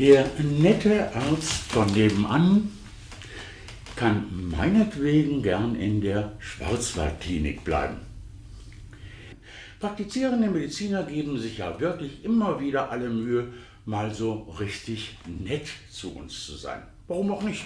Der nette Arzt von nebenan kann meinetwegen gern in der Schwarzwaldklinik bleiben. Praktizierende Mediziner geben sich ja wirklich immer wieder alle Mühe, mal so richtig nett zu uns zu sein. Warum auch nicht?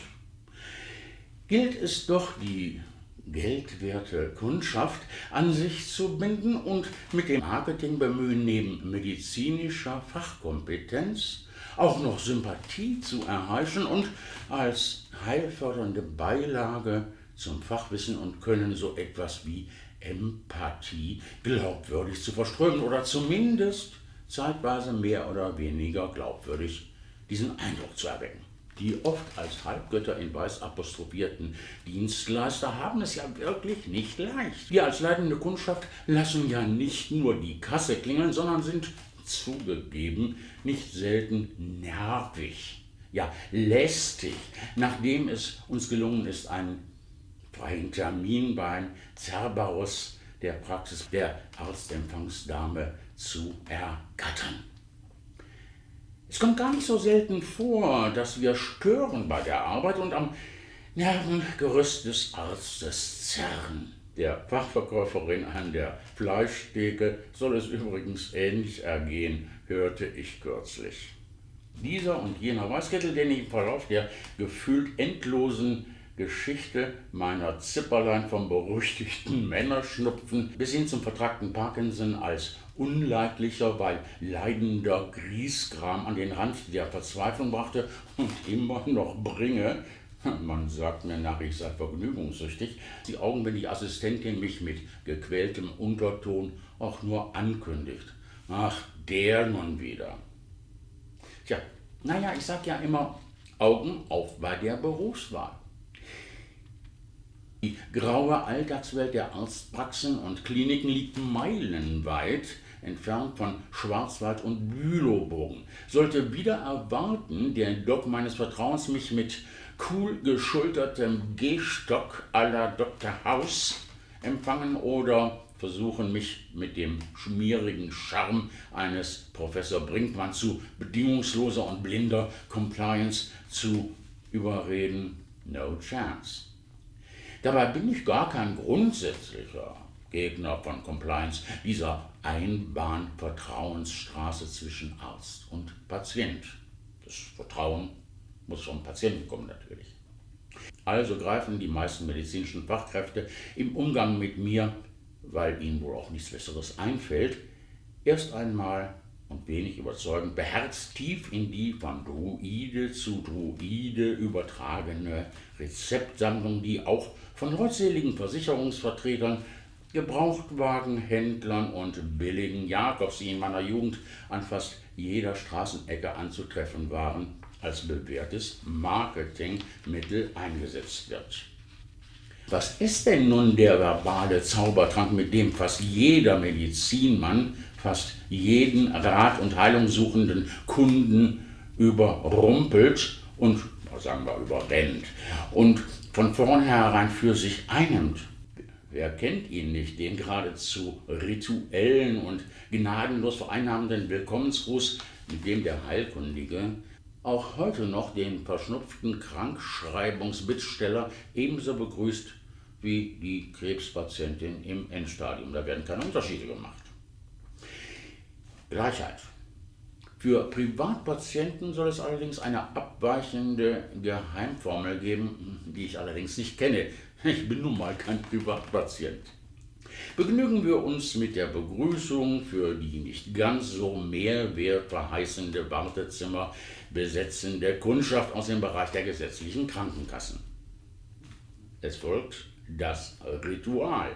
Gilt es doch, die geldwerte Kundschaft an sich zu binden und mit dem Marketingbemühen neben medizinischer Fachkompetenz auch noch Sympathie zu erheischen und als heilfördernde Beilage zum Fachwissen und Können so etwas wie Empathie glaubwürdig zu verströmen oder zumindest zeitweise mehr oder weniger glaubwürdig diesen Eindruck zu erwecken. Die oft als Halbgötter in Weiß apostrophierten Dienstleister haben es ja wirklich nicht leicht. Wir als leitende Kundschaft lassen ja nicht nur die Kasse klingeln, sondern sind zugegeben nicht selten nervig, ja lästig, nachdem es uns gelungen ist, einen freien Termin beim Cerberus der Praxis der Arztempfangsdame zu ergattern. Es kommt gar nicht so selten vor, dass wir stören bei der Arbeit und am Nervengerüst des Arztes zerren. Der Fachverkäuferin an der Fleischtheke soll es übrigens ähnlich ergehen, hörte ich kürzlich. Dieser und jener Weißkittel, den ich im Verlauf der gefühlt endlosen Geschichte meiner Zipperlein vom berüchtigten Männerschnupfen bis hin zum vertragten Parkinson als unleidlicher, weil leidender Griesgram an den Rand der Verzweiflung brachte und immer noch bringe, man sagt mir nach, ich sei vergnügungssüchtig, die Augen, wenn die Assistentin mich mit gequältem Unterton auch nur ankündigt. Ach, der nun wieder. Tja, naja, ich sag ja immer, Augen auf bei der Berufswahl. Die graue Alltagswelt der Arztpraxen und Kliniken liegt meilenweit entfernt von Schwarzwald und Bülowbogen. Sollte wieder erwarten, der Doc meines Vertrauens mich mit cool geschultertem Gehstock à la Dr. House empfangen oder versuchen, mich mit dem schmierigen Charme eines Professor Brinkmann zu bedingungsloser und blinder Compliance zu überreden, no chance. Dabei bin ich gar kein grundsätzlicher Gegner von Compliance, dieser Einbahn-Vertrauensstraße zwischen Arzt und Patient. Das Vertrauen muss vom Patienten kommen natürlich. Also greifen die meisten medizinischen Fachkräfte im Umgang mit mir, weil ihnen wohl auch nichts Besseres einfällt, erst einmal und wenig überzeugend beherzt tief in die von Druide zu Druide übertragene Rezeptsammlung, die auch von leutseligen Versicherungsvertretern, Gebrauchtwagenhändlern und billigen Jakobs, die in meiner Jugend an fast jeder Straßenecke anzutreffen waren, als bewährtes Marketingmittel eingesetzt wird. Was ist denn nun der verbale Zaubertrank, mit dem fast jeder Medizinmann fast jeden Rat- und Heilungssuchenden Kunden überrumpelt und, sagen wir, überrennt und von vornherein für sich einnimmt? Wer kennt ihn nicht, den geradezu rituellen und gnadenlos vereinnahmenden Willkommensgruß, mit dem der Heilkundige auch heute noch den verschnupften Krankschreibungsbittsteller ebenso begrüßt wie die Krebspatientin im Endstadium. Da werden keine Unterschiede gemacht. Gleichheit. Für Privatpatienten soll es allerdings eine abweichende Geheimformel geben, die ich allerdings nicht kenne. Ich bin nun mal kein Privatpatient. Begnügen wir uns mit der Begrüßung für die nicht ganz so mehrwertverheißende Wartezimmer besetzende Kundschaft aus dem Bereich der gesetzlichen Krankenkassen. Es folgt das Ritual.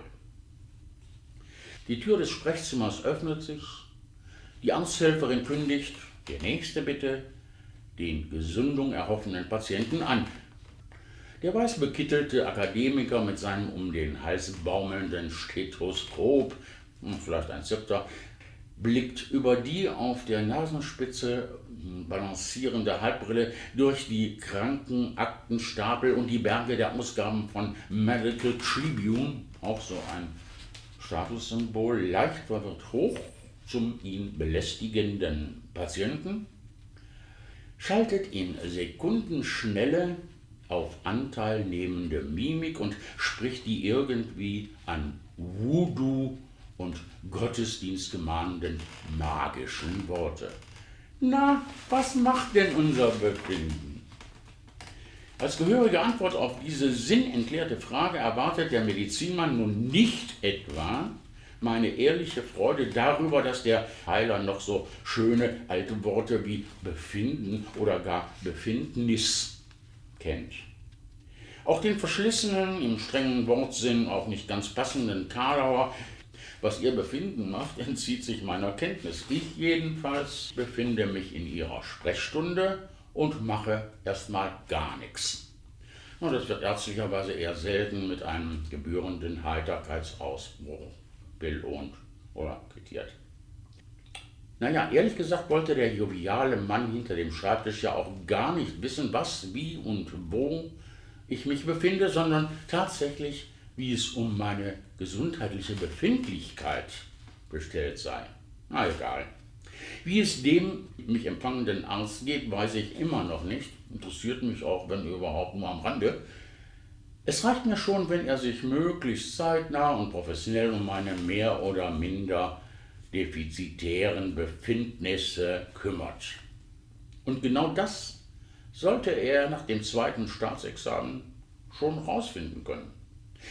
Die Tür des Sprechzimmers öffnet sich, die Arzthelferin kündigt, der nächste bitte, den Gesundung erhoffenden Patienten an. Der weiß bekittelte Akademiker mit seinem um den Hals baumelnden Stethoskop, hm, vielleicht ein Zepter, blickt über die auf der Nasenspitze balancierende Halbbrille durch die Krankenaktenstapel und die Berge der Ausgaben von Medical Tribune, auch so ein Statussymbol, leicht verwirrt hoch zum ihn belästigenden Patienten, schaltet in Sekundenschnelle auf anteilnehmende Mimik und spricht die irgendwie an Voodoo und Gottesdienst gemahnenden magischen Worte. Na, was macht denn unser Befinden? Als gehörige Antwort auf diese sinnentleerte Frage erwartet der Medizinmann nun nicht etwa meine ehrliche Freude darüber, dass der Heiler noch so schöne alte Worte wie Befinden oder gar Befindnis kennt. Auch den verschlissenen, im strengen Wortsinn auch nicht ganz passenden Karlauer, was ihr Befinden macht, entzieht sich meiner Kenntnis. Ich jedenfalls befinde mich in ihrer Sprechstunde und mache erstmal gar nichts. Und das wird ärztlicherweise eher selten mit einem gebührenden Heiterkeitsausbruch belohnt oder quittiert. Naja, ehrlich gesagt wollte der joviale Mann hinter dem Schreibtisch ja auch gar nicht wissen, was, wie und wo ich mich befinde, sondern tatsächlich, wie es um meine gesundheitliche Befindlichkeit bestellt sei. Na egal. Wie es dem mich empfangenden Arzt geht, weiß ich immer noch nicht. Interessiert mich auch, wenn überhaupt nur am Rande. Es reicht mir schon, wenn er sich möglichst zeitnah und professionell um meine mehr oder minder defizitären Befindnisse kümmert. Und genau das sollte er nach dem zweiten Staatsexamen schon rausfinden können.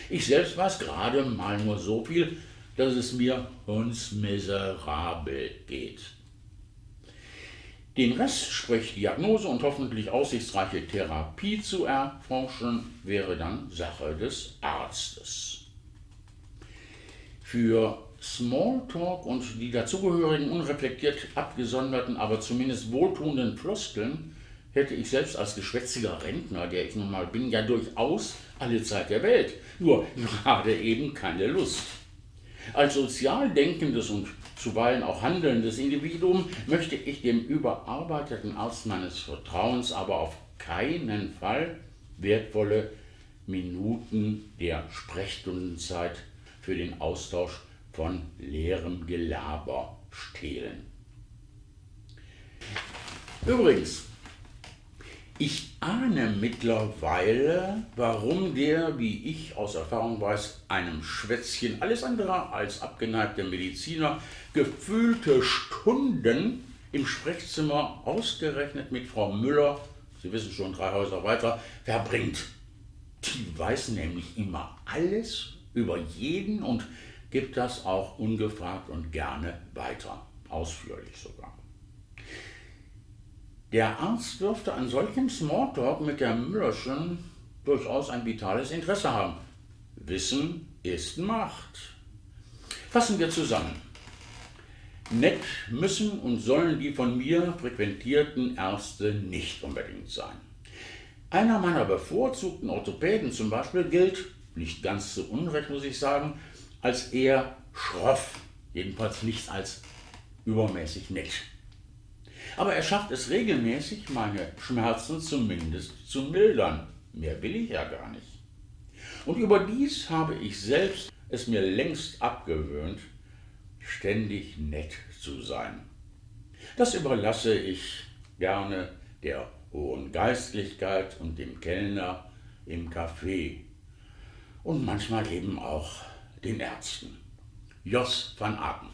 Ich selbst weiß gerade mal nur so viel, dass es mir hundsmiserabel geht. Den Rest, sprich Diagnose und hoffentlich aussichtsreiche Therapie zu erforschen, wäre dann Sache des Arztes. Für Smalltalk und die dazugehörigen unreflektiert abgesonderten, aber zumindest wohltuenden Floskeln hätte ich selbst als geschwätziger Rentner, der ich nun mal bin, ja durchaus alle Zeit der Welt, nur gerade eben keine Lust. Als sozial denkendes und zuweilen auch handelndes Individuum möchte ich dem überarbeiteten Arzt meines Vertrauens aber auf keinen Fall wertvolle Minuten der Sprechstundenzeit für den Austausch von leerem Gelaber stehlen. Übrigens, ich ahne mittlerweile, warum der, wie ich aus Erfahrung weiß, einem Schwätzchen alles andere als abgeneigte Mediziner gefühlte Stunden im Sprechzimmer ausgerechnet mit Frau Müller, Sie wissen schon, drei Häuser weiter, verbringt. Die weiß nämlich immer alles über jeden und gibt das auch ungefragt und gerne weiter, ausführlich sogar. Der Arzt dürfte an solchem Smalltalk mit der Müllerschen durchaus ein vitales Interesse haben. Wissen ist Macht. Fassen wir zusammen. Nett müssen und sollen die von mir frequentierten Ärzte nicht unbedingt sein. Einer meiner bevorzugten Orthopäden zum Beispiel gilt, nicht ganz zu Unrecht muss ich sagen, als eher schroff, jedenfalls nicht als übermäßig nett aber er schafft es regelmäßig, meine Schmerzen zumindest zu mildern. Mehr will ich ja gar nicht. Und überdies habe ich selbst es mir längst abgewöhnt, ständig nett zu sein. Das überlasse ich gerne der hohen Geistlichkeit und dem Kellner im Café und manchmal eben auch den Ärzten. Jos van Aken